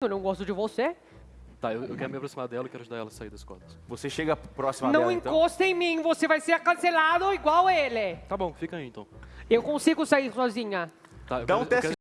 Eu não gosto de você. Tá, eu, eu quero me aproximar dela e quero ajudar ela a sair das cordas. Você chega próxima não dela, então. encosta em mim, você vai ser cancelado igual ele. Tá bom, fica aí então. Eu consigo sair sozinha. Tá, eu Dá um teste